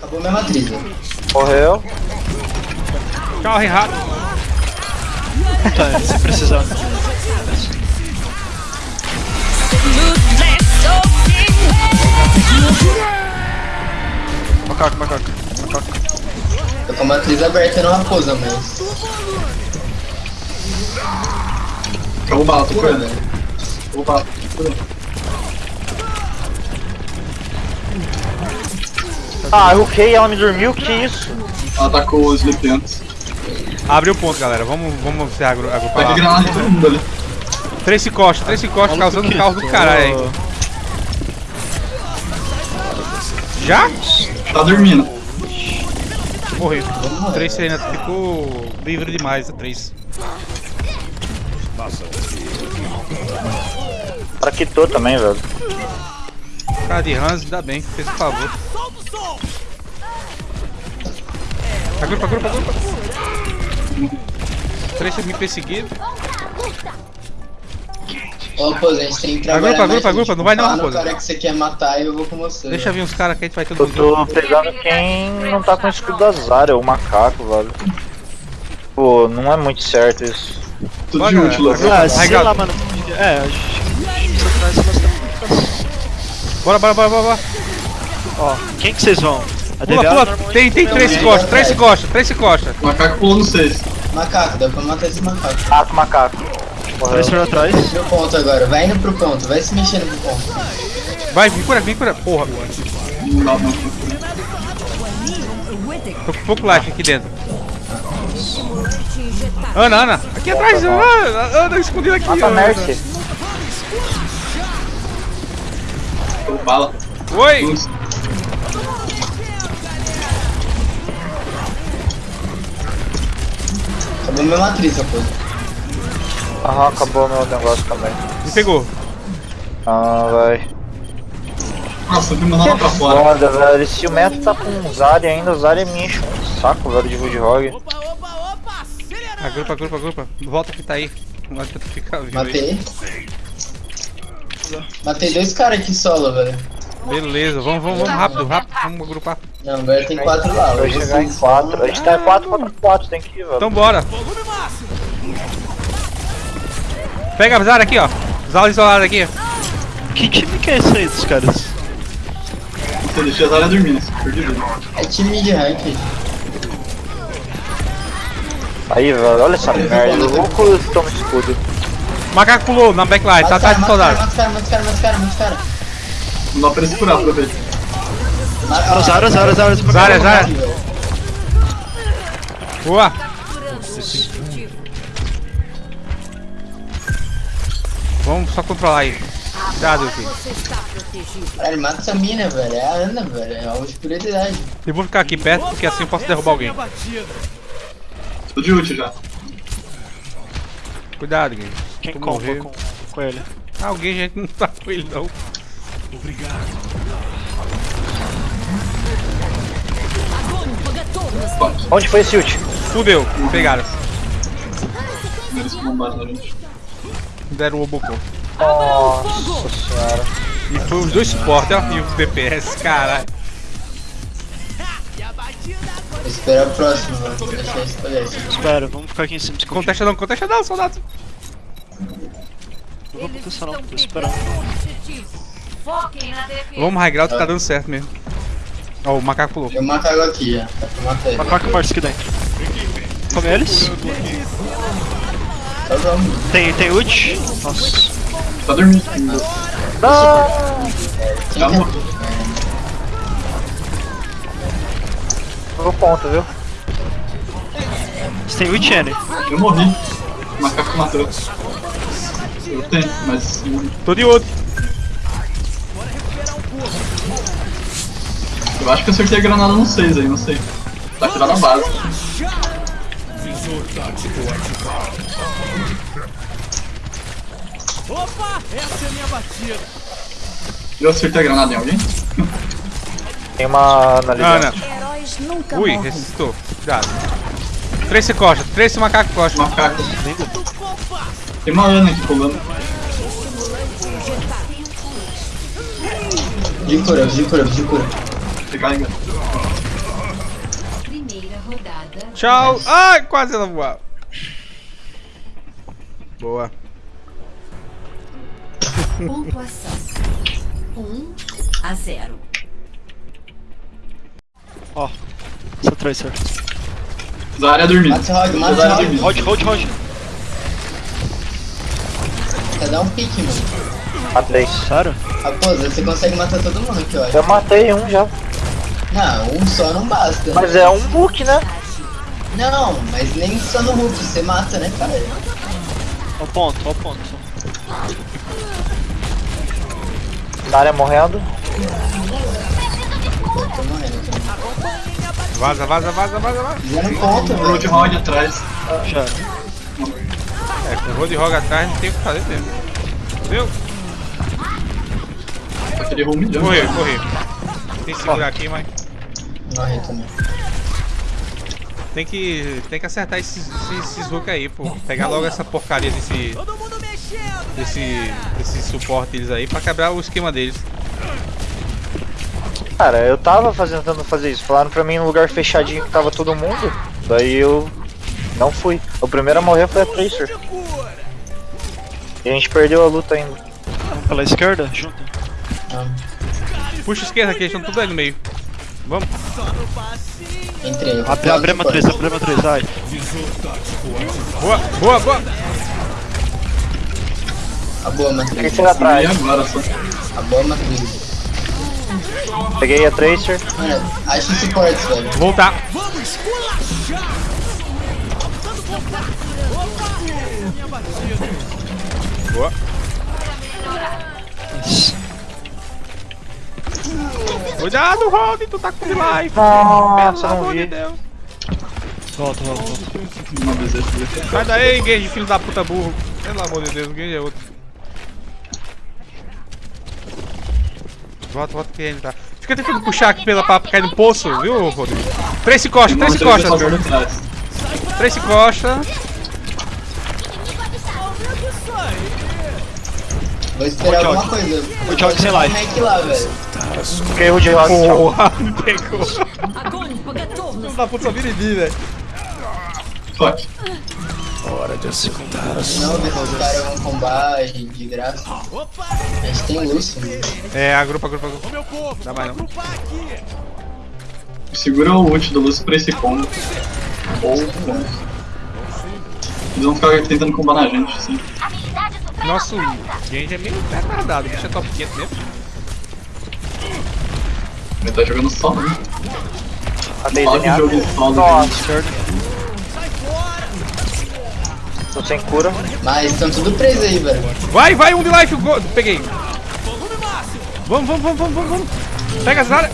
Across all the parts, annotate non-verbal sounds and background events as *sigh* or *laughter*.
Acabou minha matriz. ó. Morreu. Corre rápido. Tá, se precisar. Macaco, macaco, macaco. Tô com a matriz aberta na raposa, mas. Acabou bala, tô curando. Acabou bala, tô curando. Ah, eu ok, ela me dormiu, que isso? Ela atacou o Sleep antes. Abriu o ponto, galera. Vamos, vamos se agru Vai agrupar. lá. granada em todo mundo ali. Três se costa, três se costa, causando um caos do caralho aí. Já? Tá dormindo. Morreu. Três ainda ficou livre demais, a três. Pra quitou também, velho. Cara de Hans, ainda bem, fez o favor. Agrupa, agrupa, agrupa. Três me perseguindo. Ô, raposa, a gente tem que trabalhar Agrupa, mais, agrupa, agrupa, não vai não, raposa. cara que você quer matar e eu vou com você. Deixa vir uns caras que a gente vai todo Eu mundo. tô pegando quem não tá com o escudo da Zarya, o macaco, velho. Pô, não é muito certo isso. Tudo Bora, de útil. Léo. Ah, sei lá, mano. É, a gente precisa trazer bastante. Bora, bora, bora, bora. bora. Ó, quem que vocês vão? A Pula, pula. Tem, tem três se costa, três se costa, três se costa. O macaco pulou no 6. Macaco, dá pra matar esse macaco. Macaco, macaco. Morreu. Três pra trás. Pro ponto agora, vai indo pro ponto, vai se mexendo pro ponto. Vai, vem cura, vem cura. Porra, Não dá, não. tô com pouco life aqui dentro. Ana, Ana, aqui atrás, Ana, Ana escondida aqui. Mata Ana. Mercy. Acabou bala. Oi! Luz. Acabou minha matriz, raposa. Aham, acabou meu negócio também. Me pegou. Ah, vai. Nossa, eu fui mandar ela pra fora. Foda, velho. Se o Meto tá com o Zarya ainda, o Zarya me enche um saco, velho, de Woodhog. Agrupa, agrupa, agrupa. Volta que tá aí. Não adianta ficar vivo aí. Matei. Matei dois caras aqui solo, velho. Beleza, vamos, vamos, vamos rápido, rápido, vamos agrupar. Não, agora tem quatro lá. Vai eu chegar em 4. A gente tá 4 contra 4, tem que ir, velho. Então bora. Pega a Zara aqui, ó. Zara isolada aqui. Que time que é esse aí dos caras? Você deixou a Zarya dormindo. Perdi vida. É time de rank. Aí, velho, olha essa merda. O Luco toma escudo. Macaco pulou na backline, tá atrás do soldado. mata os caras, mata os caras, mata os caras, mata os caras. Não dá pra ele se curar, aproveita. Zara, Zara, Zara. Zara, Zara. Boa. Vamos só controlar aí. Cuidado, filho. Caralho, mata essa mina, velho. É a Ana, velho. É a oscuridade. Eu vou ficar aqui perto porque assim eu posso derrubar alguém. Tô de ult já. Cuidado, Gui. Quem Tu morreu. com, com ele? Ah, alguém já não tá com ele não. Onde foi esse ult? Fudeu, pegaram. Gente. Deram o Obocô. Nossa senhora. E foi os dois suportes, ó. E o DPS, caralho. Vou esperar o próximo, mano. Esse. Espera, vamos ficar aqui em cima. Contesta não, contesta não, soldado. Não vou contestar não, tô esperando. Vamos, high ground tá dando certo mesmo. Ó, o macaco pulou. Tem um macaco aqui, ó. Dá pra matar ele. Macaco e Mars aqui dentro. Come eles. Tem, tem ult. Nossa. Tá dormindo. Quem Já quer- morreu. Pegou ponto, viu? Você tem ult, N? Eu morri. O macaco matou. Eu tenho, mas. Tô de outro. Eu acho que eu acertei a granada no 6 aí, não sei. Tá aqui lá na base. Eu acertei a granada em alguém? Tem uma Ana ali Ana. nunca Ui, morrem. ressuscitou. Cuidado. Três se costa, três se macaco costa. Macaco. Tem uma Ana aqui pulando. De cura, de cura. Recarrega. Tchau. Ai, quase ela voava. Boa. Pontuação: 1 a 0. Ó. Essa Tracer. Zarya dormindo. Zarya dormindo. Rod, Rod, Rod. Quer dar um pique, mano. Matei. Sério? Raposa, você consegue matar todo mundo aqui, ó. Eu matei um já. Não, um só não basta. Mas é um book, né? Não, mas nem só no Hulk, você mata, né, cara? Ó o ponto, ó o ponto. Na área morrendo. Tô morrendo também. Vaza, vaza, vaza, vaza, vaza. Fizendo ponto, velho. Roadhog atrás. Já. Com o Roadhog atrás não tem o que fazer mesmo. Errou um milhão. Correr, correr. Tem que segurar aqui, mas Morri também. tem que, tem que acertar esses, esses, esses hook aí, pô. Pegar logo essa porcaria desse. Desse, desse suporte deles aí pra quebrar o esquema deles. Cara, eu tava fazendo, tentando fazer isso. Falaram pra mim num lugar fechadinho que tava todo mundo. Daí eu não fui. O primeiro a morrer foi a Tracer. E a gente perdeu a luta ainda. Vamos pela esquerda, junto. Ah, Puxa a esquerda aqui, eles estão tudo aí no meio. Vamos. entrei. Abre, abre a matriz, abre a matriz, ai. Boa, boa, boa. A boa matriz. Tracer atrás. agora só. A boa matriz. Peguei a Tracer. Mano, acha suportes, velho. Voltar. Boa. Isso. Cuidado, Rod, tu tá com life. Nossa, Pelo amor de. Deus. Volta, volta, volta. Sai daí, Gage, filho da puta burro. Pelo amor de Deus, o Gage é outro. Volta, volta que ele tá. Fica tentando puxar aqui pela pra cair no poço, viu, Rodrigo? Três se costa, três se Tracy Costa. Vou esperar alguma coisa. O Jog, sei lá. Peguei o Jog. Porra, me pegou. Não dá puta viridi, velho. Fuck. Hora de acertar as Não, os caras vão de graça. Opa! A gente tem urso. Né? É, agrupa, agrupa, agrupa. Meu povo, Dá mais não. Segura o ult do Lúcio pra esse combo. Ou. bom. Eles vão ficar tentando combar na gente, assim. Nosso Genji é meio retardado, o bicho é top 500 mesmo. Ele tá jogando só, né? Que zenhado. jogo solo. Nossa, tô sem cura. Mas estão tudo presos aí, velho. Vai, vai, um de life, go- peguei. Vamos, vamos, vamos, vamos, vamos. Pega as áreas.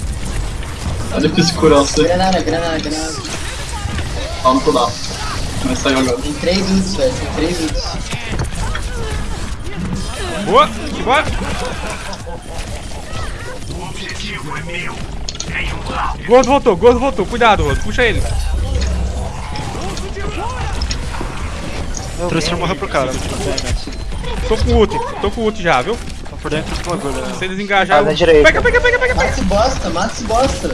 Olha que segurança. Granada, granada, granada. Só no cooldown. Mas saiu agora. Tem três ults, velho. Tem três ults. Boa, bora. Gordo voltou, gordo voltou. Cuidado, Gordo. Puxa ele. O Tracer morreu pro cara. Tô com ult, tô com ult já, viu? Tá por dentro do bagulho. Se eles engajarem. Ah, na direita. Pega, pega, pega, pega, Mata pega. esse bosta, mata esse bosta,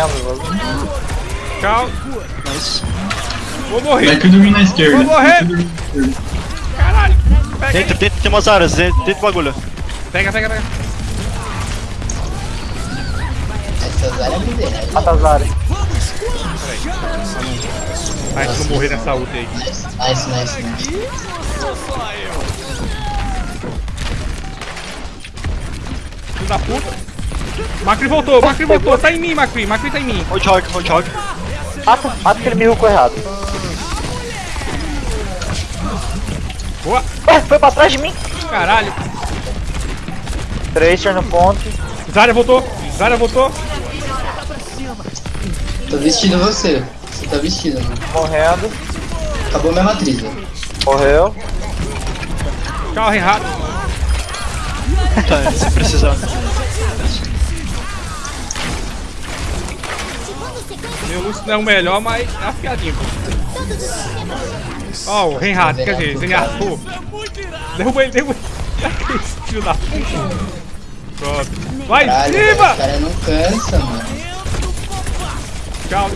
morrendo. Nice. Vou morrer. Vai que dormir na esquerda. Vou morrer. Caralho. Pega, Dentro, dentro, tem umas áreas, dentro, do bagulho. pega, pega. pega. Essas áreas me derrubam. Mata as áreas. Ai, se morrer nessa ult aí. Nice, nice, nice, nice. Filho da puta. Macri voltou, Macri voltou. Tá em mim, Macri. Macri tá em mim. Roadhog, Roadhog. Mata, mata aquele me rucou errado. Boa. Ué, foi pra trás de mim. Caralho. Tracer no ponto. Zarya voltou. Zarya voltou. Tô vestindo você. Você tá vestido, mano. Morrendo. Acabou minha matriz, velho. Morreu. Tchau, Reinhardt. Tá, se precisar. Meu Lúcio não é o melhor, mas é afiadinho. Ó, o Reinhardt, quer dizer, Zenyatta, pô. Derruba ele, derruba ele. *laughs* Filho da puta. Pronto. Vai, Caralho, cima! o cara não cansa, mano. Tchau.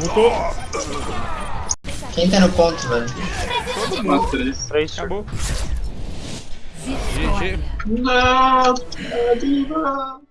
Voltou. Quem tá no ponto, velho? Uma três. Tracer. Acabou. Vitória. GG. Não, é diva.